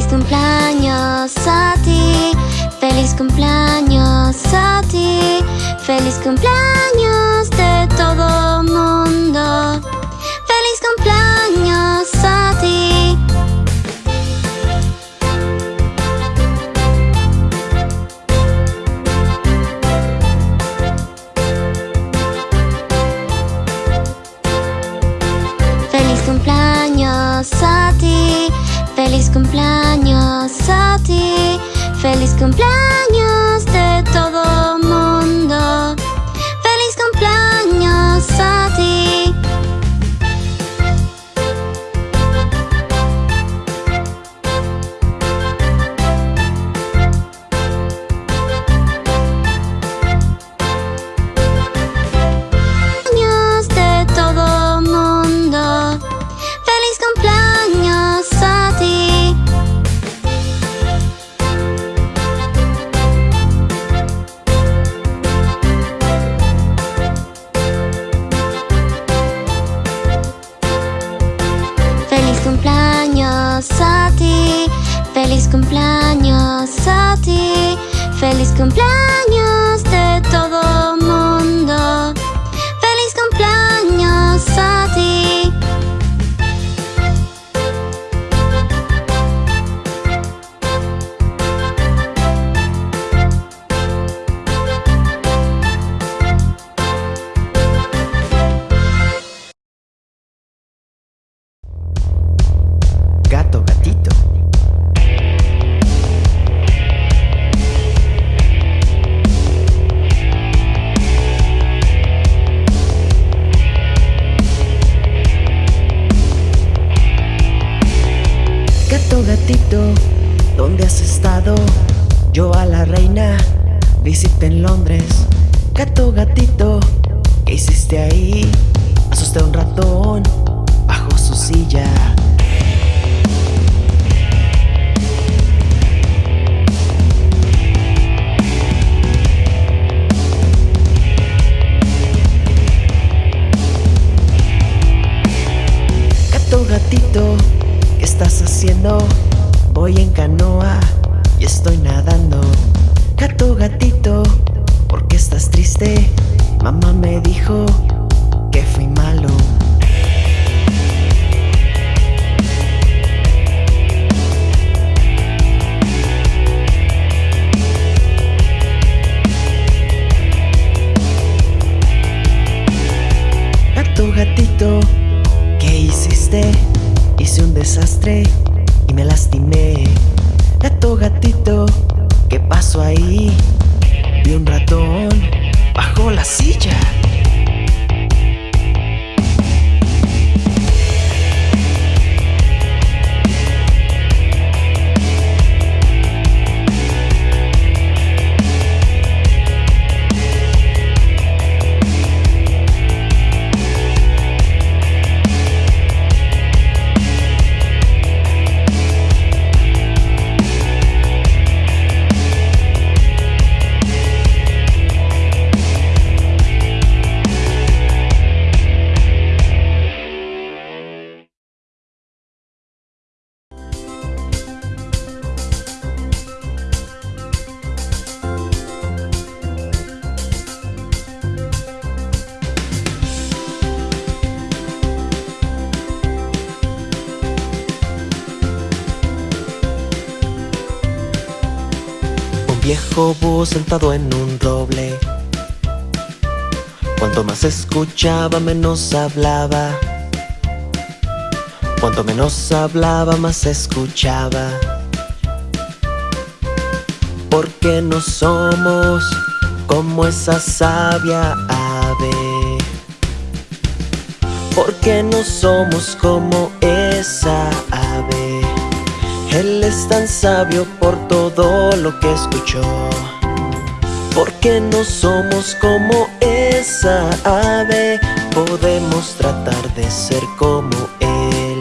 Feliz cumpleaños a ti, feliz cumpleaños a ti, feliz cumpleaños de todo feliz cumpleaños a ti, feliz cumpleaños feliz cumpleaños a ti, feliz cumpleaños de todo ¿qué hiciste ahí? Asusté a un ratón bajo su silla. Gato, gatito, ¿qué estás haciendo? Voy en canoa y estoy nadando. Gato, gatito, ¿por qué estás triste? Mamá me dijo que fui malo. Gato, gatito, ¿qué hiciste? Hice un desastre y me lastimé. Gato, gatito, ¿qué pasó ahí? Vi un ratón la silla. Viejo búho sentado en un roble. Cuanto más escuchaba, menos hablaba. Cuanto menos hablaba, más escuchaba. Porque no somos como esa sabia ave. Porque no somos como esa ave. Él es tan sabio por todo lo que escuchó. Porque no somos como esa ave, podemos tratar de ser como Él.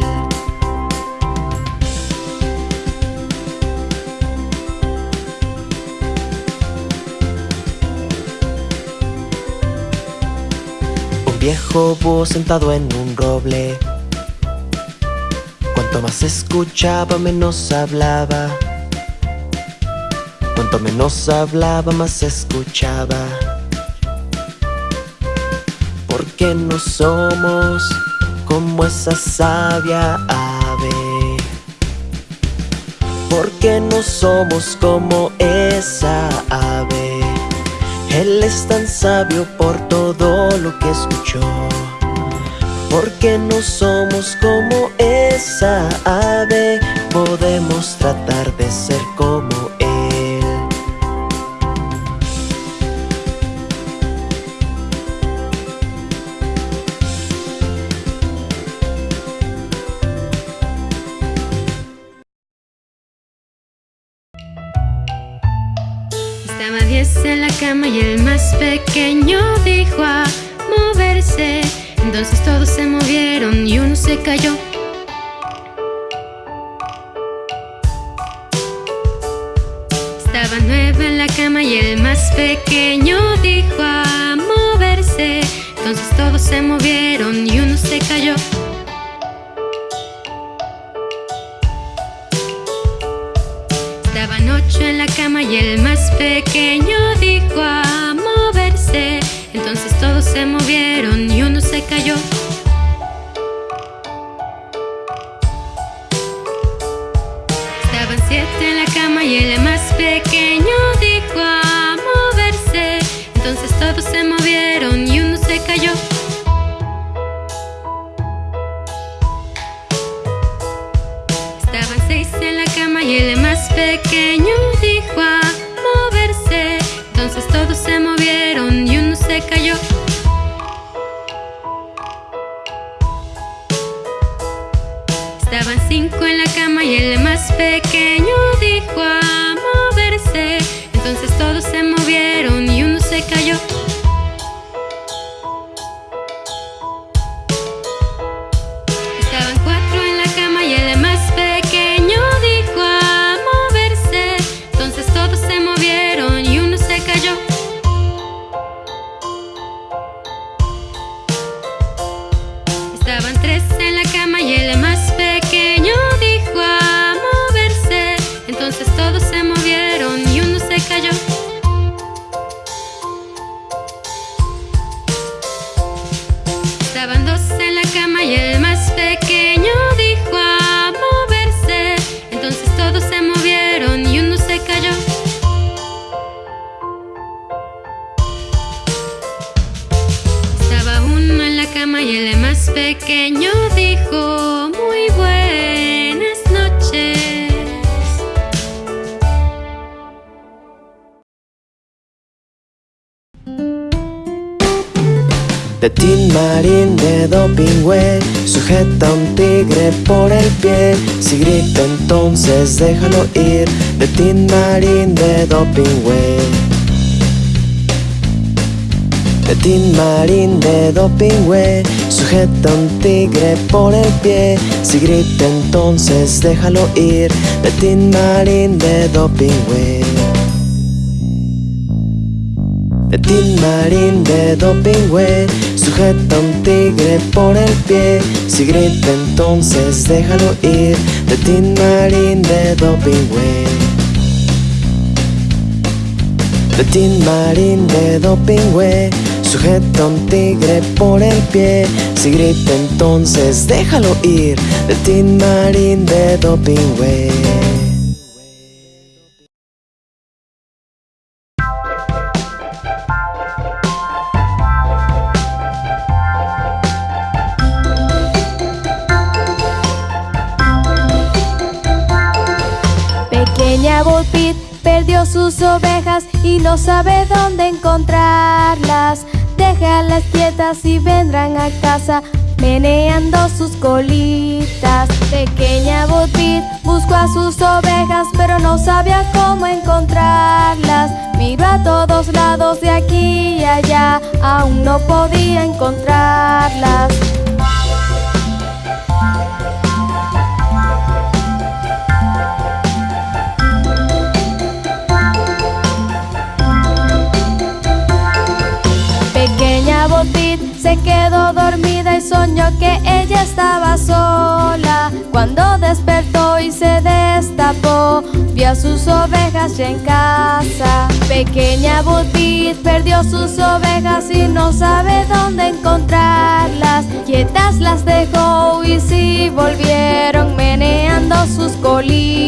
Un viejo búho sentado en un roble. Más escuchaba, menos hablaba. Cuanto menos hablaba, más escuchaba. Porque no somos como esa sabia ave. Porque no somos como esa ave. Él es tan sabio por todo lo que escuchó. Porque no somos como esa ave, podemos tratar de ser como Él. Estaba diez en la cama y el más pequeño dijo a moverse. Entonces todos se movieron y uno se cayó. Estaba nueve en la cama y el más pequeño dijo a moverse. Entonces todos se movieron y uno se cayó. Estaban ocho en la cama y el más pequeño dijo a. Entonces todos se movieron y uno se cayó. Estaban siete en la cama y el más pequeño dijo a moverse. Entonces todos se movieron y uno se cayó. Estaban seis en la cama y el más pequeño dijo a moverse. Entonces todos se movieron cayó. Estaban cinco en la cama y el más pequeño dijo a moverse. Entonces todos se movieron y uno se cayó. De Tin Marín de Dopingüe Sujeta a un tigre por el pie. Si grita entonces déjalo ir. De Tin Marín de Dopingüe De Marín de Dopingüe Sujeta un tigre por el pie. Si grita entonces déjalo ir. De Tin Marín de Dopingüe de Tin Marín de Dopingüe Sujeta un tigre por el pie. Si grita entonces déjalo ir De Tin Marín de Dopingüe De Tin Marín de Dopingüe Sujeta un tigre por el pie. Si grita entonces déjalo ir De Tin Marín de Dopingüe sus ovejas y no sabe dónde encontrarlas. Déjalas quietas y vendrán a casa meneando sus colitas. Pequeña Pit buscó a sus ovejas pero no sabía cómo encontrarlas. Miró a todos lados de aquí y allá, aún no podía encontrarlas. Quedó dormida y soñó que ella estaba sola. Cuando despertó y se destapó, vio a sus ovejas ya en casa. Pequeña Butit perdió sus ovejas y no sabe dónde encontrarlas. Quietas las dejó y si volvieron meneando sus colitas.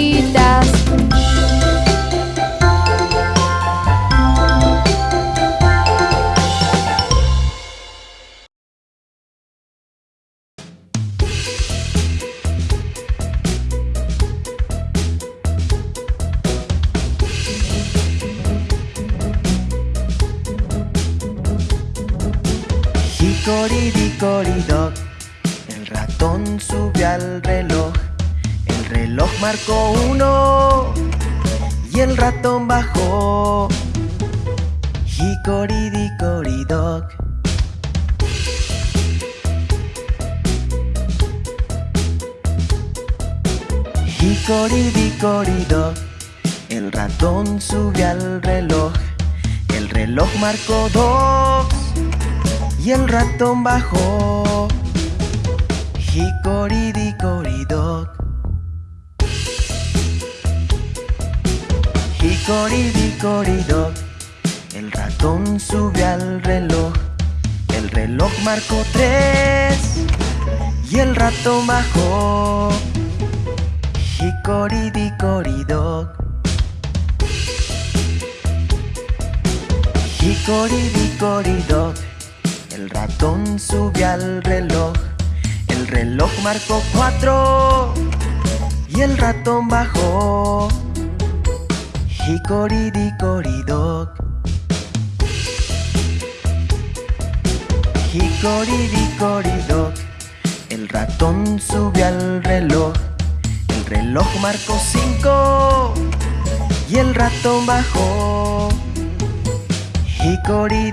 Hickory el ratón subió al reloj. El reloj marcó uno y el ratón bajó. Dickory dock, el ratón subió al reloj. El reloj marcó dos y el ratón bajó. Dickory dock. El ratón sube al reloj. El reloj marcó tres y el ratón bajó. Hickory dickory El ratón subió al reloj. El reloj marcó cuatro y el ratón bajó. Dickory dock. El ratón subió al reloj. El reloj marcó cinco y el ratón bajó. Hickory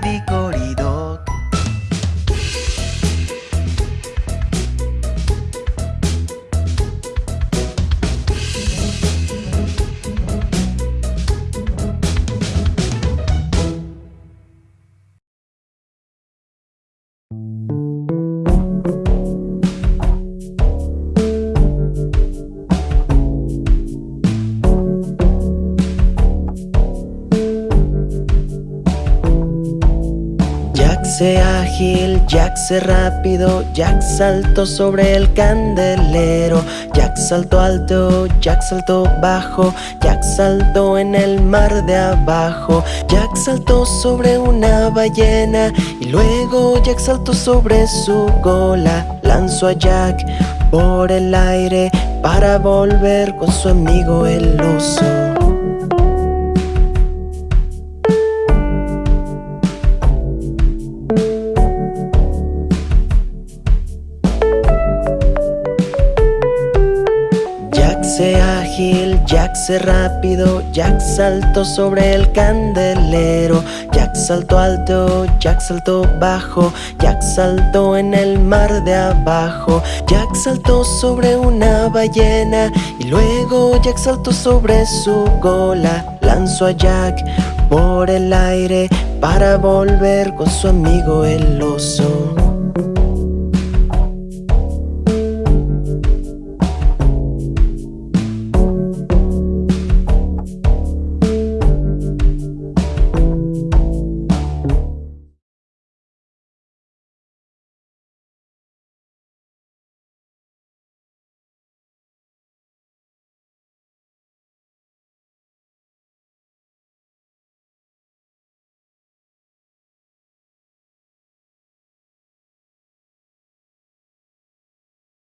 dock. ágil, Jack se rápido, Jack saltó sobre el candelero, Jack saltó alto, Jack saltó bajo, Jack saltó en el mar de abajo, Jack saltó sobre una ballena y luego Jack saltó sobre su cola, lanzó a Jack por el aire para volver con su amigo el oso. Rápido, Jack saltó sobre el candelero. Jack saltó alto, Jack saltó bajo. Jack saltó en el mar de abajo. Jack saltó sobre una ballena Y luego Jack saltó sobre su cola Lanzó a Jack por el aire Para volver con su amigo el oso